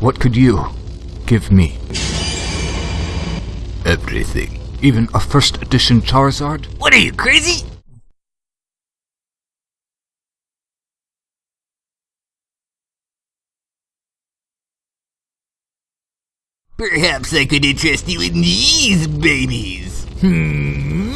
What could you give me? Everything. Even a first edition Charizard? What are you, crazy? Perhaps I could interest you in these babies. Hmm?